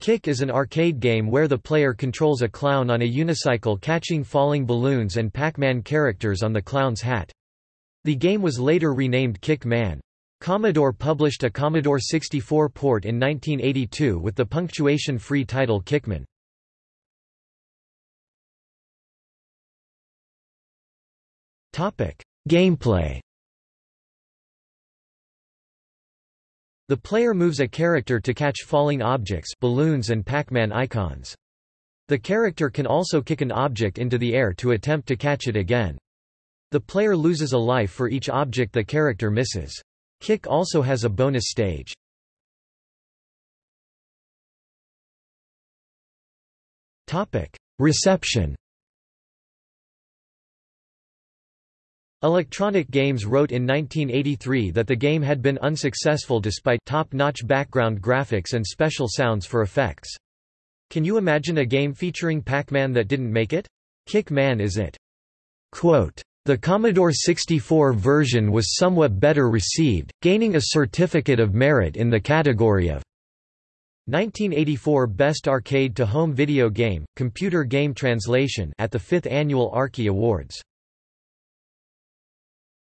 Kick is an arcade game where the player controls a clown on a unicycle catching falling balloons and Pac-Man characters on the clown's hat. The game was later renamed Kick Man. Commodore published a Commodore 64 port in 1982 with the punctuation-free title Kickman. Gameplay The player moves a character to catch falling objects balloons and Pac-Man icons. The character can also kick an object into the air to attempt to catch it again. The player loses a life for each object the character misses. Kick also has a bonus stage. Reception Electronic Games wrote in 1983 that the game had been unsuccessful despite top-notch background graphics and special sounds for effects. Can you imagine a game featuring Pac-Man that didn't make it? Kick Man is it. Quote, the Commodore 64 version was somewhat better received, gaining a Certificate of Merit in the category of 1984 Best Arcade to Home Video Game, Computer Game Translation at the 5th Annual Arkie Awards.